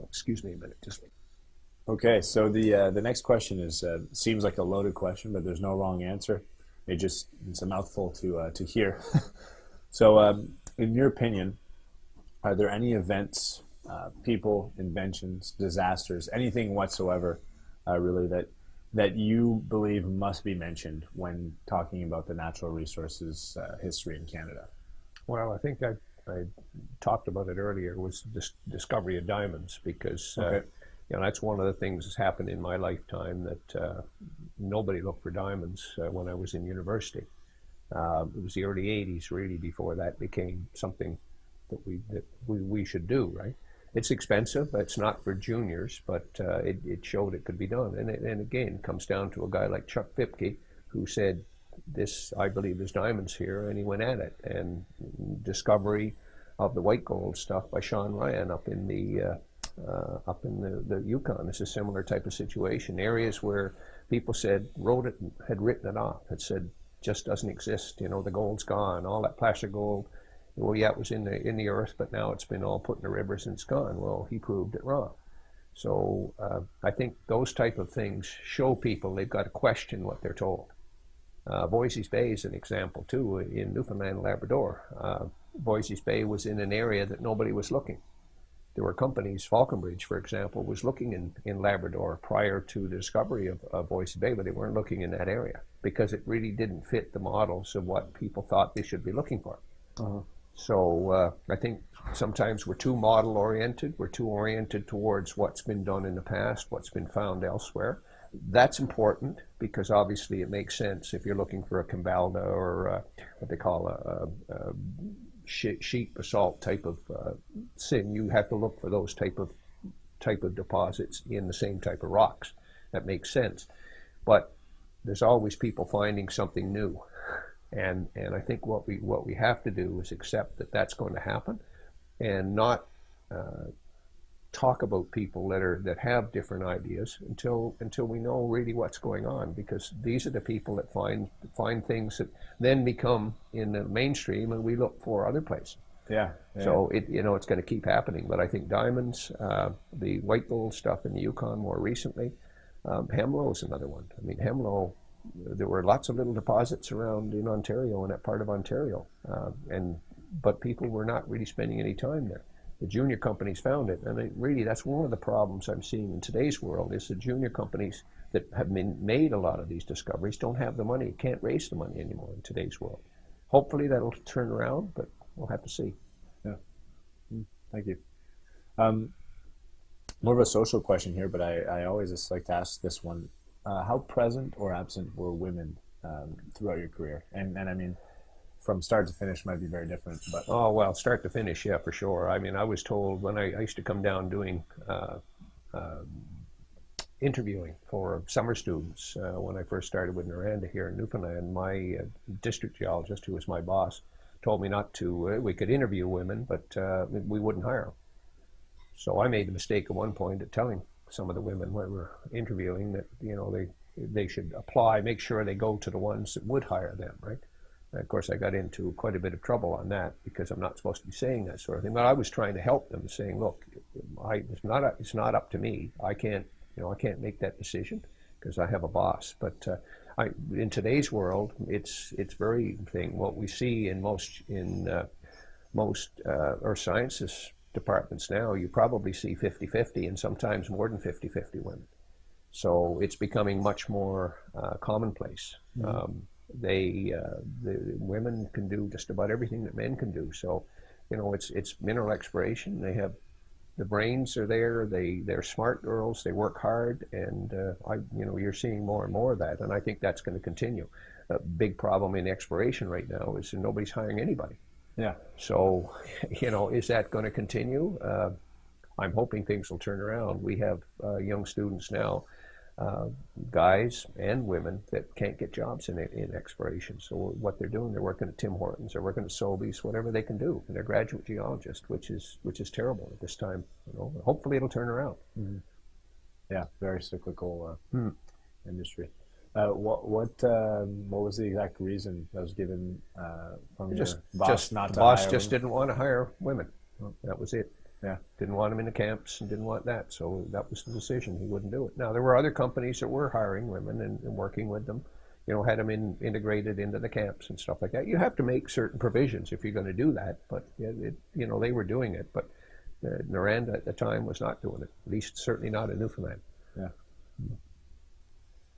Excuse me a minute, just. Okay, so the uh, the next question is uh, seems like a loaded question, but there's no wrong answer. It just it's a mouthful to uh, to hear. so, um, in your opinion, are there any events uh, people, inventions, disasters, anything whatsoever, uh, really that that you believe must be mentioned when talking about the natural resources uh, history in Canada? Well, I think I, I talked about it earlier was this discovery of diamonds because uh, okay. you know that's one of the things that's happened in my lifetime that uh, nobody looked for diamonds when I was in university. It was the early '80s, really, before that became something that we that we, we should do, right? It's expensive. It's not for juniors, but uh, it, it showed it could be done. And, it, and again, comes down to a guy like Chuck Fipke, who said, "This, I believe, there's diamonds here," and he went at it. And discovery of the white gold stuff by Shawn Ryan up in the uh, uh, up in the, the Yukon. is a similar type of situation. Areas where people said wrote it had written it off. Had said just doesn't exist. You know, the gold's gone. All that placer gold well, yeah, it was in the in the earth, but now it's been all put in the rivers and it's gone. Well, he proved it wrong. So uh, I think those type of things show people they've got to question what they're told. Uh, Voisey's Bay is an example too in Newfoundland and Labrador. Uh, Voisey's Bay was in an area that nobody was looking. there were companies, Falconbridge, for example, was looking in, in Labrador prior to the discovery of, of Voisey's Bay, but they weren't looking in that area because it really didn't fit the models of what people thought they should be looking for. Uh-huh. So uh, I think sometimes we're too model oriented. We're too oriented towards what's been done in the past, what's been found elsewhere. That's important because obviously it makes sense if you're looking for a Kambalda or uh, what they call a, a, a sheet basalt type of uh, sin. You have to look for those type of type of deposits in the same type of rocks. That makes sense, but there's always people finding something new, and and I think what we what we have to do is accept that that's going to happen, and not uh, talk about people that are that have different ideas until until we know really what's going on because these are the people that find find things that then become in the mainstream and we look for other places. Yeah. yeah. So it you know it's going to keep happening, but I think diamonds, uh, the white gold stuff in the Yukon more recently, um, Hemlo is another one. I mean Hemlo, there were lots of little deposits around in Ontario and that part of Ontario, uh, and but people were not really spending any time there the junior companies found it. And it really, that's one of the problems I'm seeing in today's world is the junior companies that have been made a lot of these discoveries don't have the money, can't raise the money anymore in today's world. Hopefully that'll turn around, but we'll have to see. Yeah. Mm, thank you. Um, more of a social question here, but I, I always just like to ask this one. Uh, how present or absent were women um, throughout your career? And, and I mean, from start to finish might be very different. But oh well, start to finish, yeah, for sure. I mean, I was told when I, I used to come down doing uh, uh, interviewing for summer students uh, when I first started with Noranda here in Newfoundland. My uh, district geologist, who was my boss, told me not to. Uh, we could interview women, but uh, we wouldn't hire them. So I made the mistake at one point of telling some of the women we were interviewing that you know they they should apply, make sure they go to the ones that would hire them, right? Of course, I got into quite a bit of trouble on that because I'm not supposed to be saying that sort of thing. But I was trying to help them, saying, "Look, I, it's not a, it's not up to me. I can't you know I can't make that decision because I have a boss." But uh, I, in today's world, it's it's very thing. What we see in most in uh, most uh, earth sciences departments now, you probably see 50-50 and sometimes more than 50-50 women. So it's becoming much more uh, commonplace. Mm-hmm. Um, they uh, the women can do just about everything that men can do. So, you know, it's it's mineral exploration. They have the brains are there. They they're smart girls. They work hard, and uh, I you know you're seeing more and more of that, and I think that's going to continue. A big problem in exploration right now is nobody's hiring anybody. Yeah. So, you know, is that going to continue? Uh, I'm hoping things will turn around. We have uh, young students now uh, guys and women that can't get jobs in, in exploration. So what they're doing, they're working at Tim Hortons, they're working at Sobeys, whatever they can do, and they're graduate geologists, which is which is terrible at this time. You know, hopefully it'll turn around. Mm-hmm. Yeah, very cyclical uh, hmm. industry. Uh, what what um, what was the exact reason that was given uh, from just, boss just, not to boss just women? didn't want to hire women. That was it. Yeah. Didn't want him in the camps and didn't want that. So that was the decision. He wouldn't do it. Now, there were other companies that were hiring women and, and working with them, you know, had them in, integrated into the camps and stuff like that. You have to make certain provisions if you're going to do that. But, it, you know, they were doing it. But uh, Noranda at the time was not doing it, at least certainly not in Newfoundland. Yeah.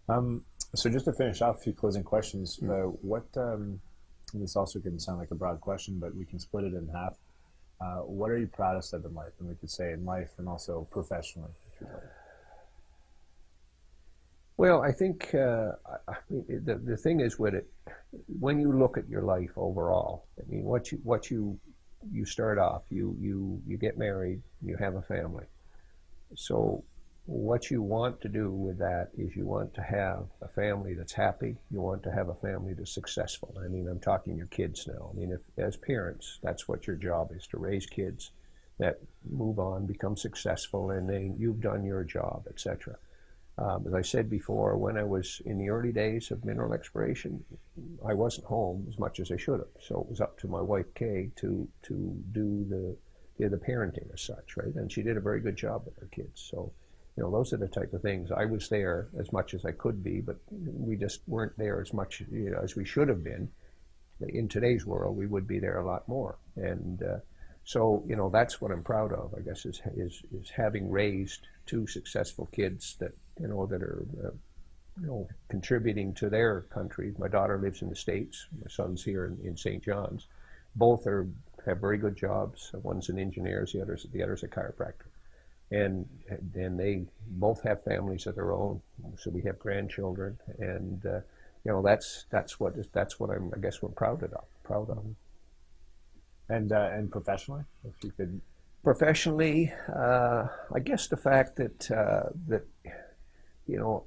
Um, so just to finish off, a few closing questions. Mm-hmm. Uh, what, um, this also can sound like a broad question, but we can split it in half. Uh, what are you proudest of in life? And we could say in life and also professionally, if you like. Well, I think uh, I mean, the the thing is with it, when you look at your life overall, I mean, what you what you you start off, you you you get married, you have a family. So what you want to do with that is you want to have a family that's happy. You want to have a family that's successful. I mean, I'm talking your kids now. I mean, if as parents, that's what your job is to raise kids that move on, become successful, and then you've done your job, etc. Um, as I said before, when I was in the early days of mineral exploration, I wasn't home as much as I should have. So it was up to my wife Kay to to do the the parenting as such, right? And she did a very good job with her kids. So you know, those are the type of things. I was there as much as I could be, but we just weren't there as much you know, as we should have been. In today's world, we would be there a lot more. And uh, So you know that's what I'm proud of. I guess is is is having raised two successful kids that you know that are uh, you know contributing to their country. My daughter lives in the states. My son's here in, in St. John's. Both are have very good jobs. One's an engineer, the other's the other's a chiropractor, and and they both have families of their own. So we have grandchildren, and uh, you know that's that's what that's what I'm I guess we're proud of proud of. And uh, and professionally, if you could. Professionally, uh, I guess the fact that uh, that you know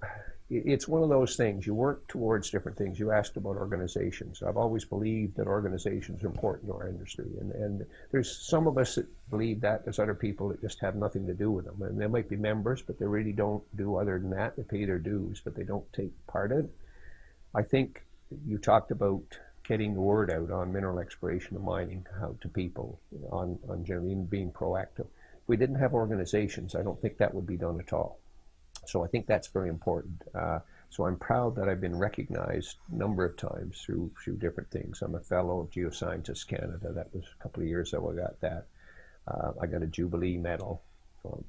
it's one of those things. You work towards different things. You asked about organizations. I've always believed that organizations are important to our industry, and and there's some of us that believe that. There's other people that just have nothing to do with them, and they might be members, but they really don't do other than that. They pay their dues, but they don't take part in it. I think you talked about getting the word out on mineral exploration and mining how to people on, on generally being proactive. If we didn't have organizations, I don't think that would be done at all. So I think that's very important. Uh, so I'm proud that I've been recognized a number of times through through different things. I'm a fellow of Geoscientists Canada. That was a couple of years ago I got that. Uh, I got a Jubilee Medal for,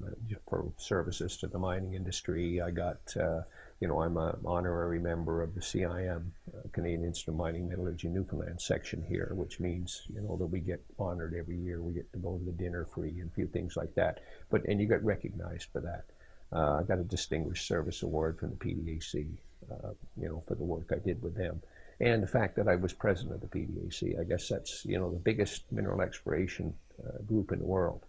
for, services to the mining industry. I got uh, you know, I'm an honorary member of the CIM, uh, Canadian Institute of Mining Metallurgy Newfoundland section here, which means, you know, that we get honored every year. We get to go to the dinner free and a few things like that. But, and you get recognized for that. Uh, I got a Distinguished Service Award from the PDAC, uh, you know, for the work I did with them. And the fact that I was president of the PDAC, I guess that's, you know, the biggest mineral exploration uh, group in the world.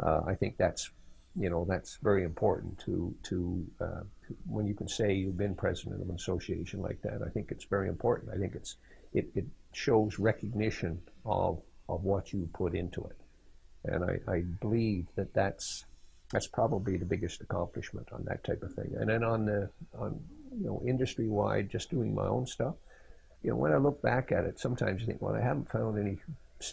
I think that's you know that's very important to to, uh, to, when you can say you've been president of an association like that. I think it's very important. I think it's it, it shows recognition of of what you put into it, and I, I believe that that's that's probably the biggest accomplishment on that type of thing. And then on the on you know industry wide, just doing my own stuff. You know, when I look back at it, sometimes you think, well, I haven't found any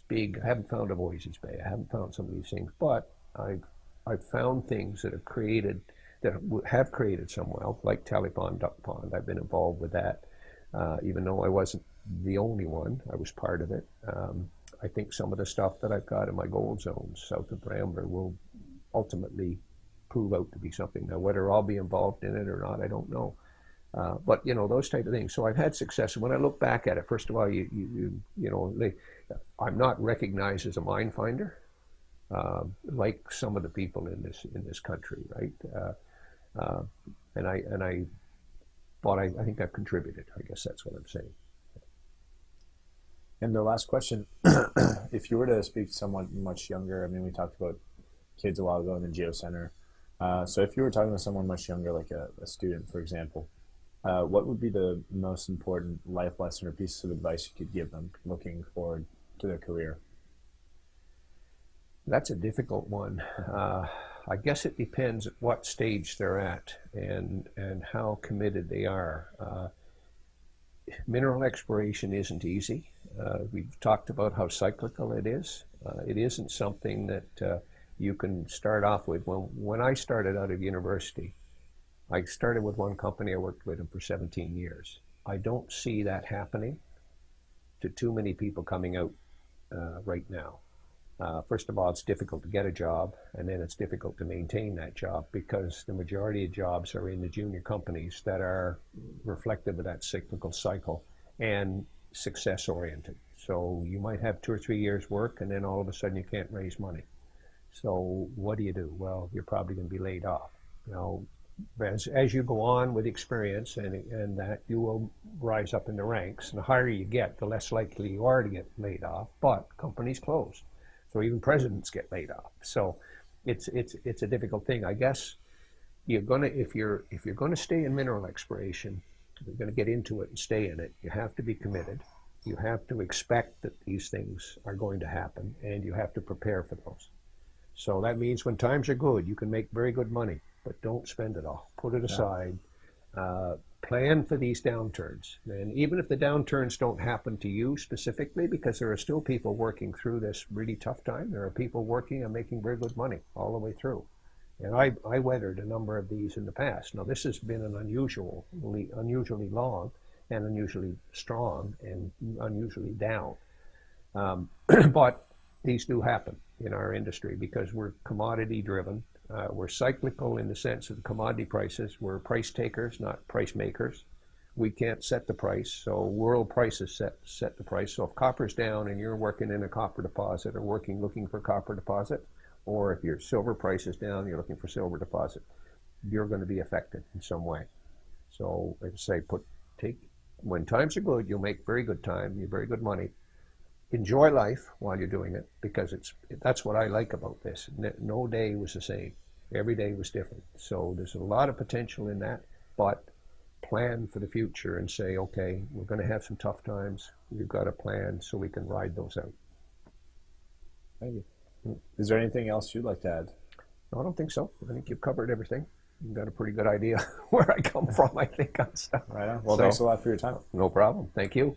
big, I haven't found a Voisey's Bay, I haven't found some of these things, but I've I've found things that have created that have created some wealth, like Pond Duck Pond. I've been involved with that, uh, even though I wasn't the only one. I was part of it. Um, I think some of the stuff that I've got in my gold zones south of Rambler will ultimately prove out to be something. Now, whether I'll be involved in it or not, I don't know. Uh, but you know those type of things. So I've had success. And when I look back at it, first of all, you you you, you know, they, I'm not recognized as a mine finder uh, like some of the people in this in this country, right? Uh, uh, and I and I, but I, I think I've contributed. I guess that's what I'm saying. And the last question, if you were to speak to someone much younger, I mean, we talked about kids a while ago in the Geo Center. Uh, so if you were talking to someone much younger, like a, a student, for example, uh, what would be the most important life lesson or piece of advice you could give them looking forward to their career? That's a difficult one. Uh, I guess it depends at what stage they're at and and how committed they are. Uh, mineral exploration isn't easy. Uh, we've talked about how cyclical it is. Uh, it isn't something that you can start off with. When when I started out of university, I started with one company. I worked with them for 17 years. I don't see that happening to too many people coming out uh, right now. Uh, first of all, it's difficult to get a job, and then it's difficult to maintain that job because the majority of jobs are in the junior companies that are reflective of that cyclical cycle and success oriented. So you might have two or three years work, and then all of a sudden you can't raise money. So what do you do? Well, you're probably going to be laid off. You know, as, as you go on with experience and, and that, you will rise up in the ranks. And the higher you get, the less likely you are to get laid off. But companies close. So even presidents get laid off. So it's it's it's a difficult thing. I guess you're gonna if you're if you're gonna stay in mineral exploration, you're gonna get into it and stay in it. You have to be committed. You have to expect that these things are going to happen, and you have to prepare for those. So that means when times are good, you can make very good money, but don't spend it all. Put it aside. Uh, plan for these downturns. And even if the downturns don't happen to you specifically, because there are still people working through this really tough time, there are people working and making very good money all the way through. And I, I weathered a number of these in the past. Now, this has been an unusually, unusually long and unusually strong and unusually down. Um, but these do happen. In our industry because we're commodity driven. Uh, we're cyclical in the sense of the commodity prices. We're price takers, not price makers. We can't set the price, so world prices set set the price. So if copper's down and you're working in a copper deposit or working looking for copper deposit, or if your silver price is down, you're looking for silver deposit, you're going to be affected in some way. So, like I say, put take when times are good, you'll make very good time, you very good money. Enjoy life while you're doing it because it's that's what I like about this. No day was the same. Every day was different. So there's a lot of potential in that, but plan for the future and say, okay, we're going to have some tough times. We've got a plan so we can ride those out. Thank you. Is there anything else you'd like to add? No, I don't think so. I think you've covered everything. You've got a pretty good idea where I come from, I think, on stuff. Right on. Well, So- thanks a lot for your time. No problem. Thank you.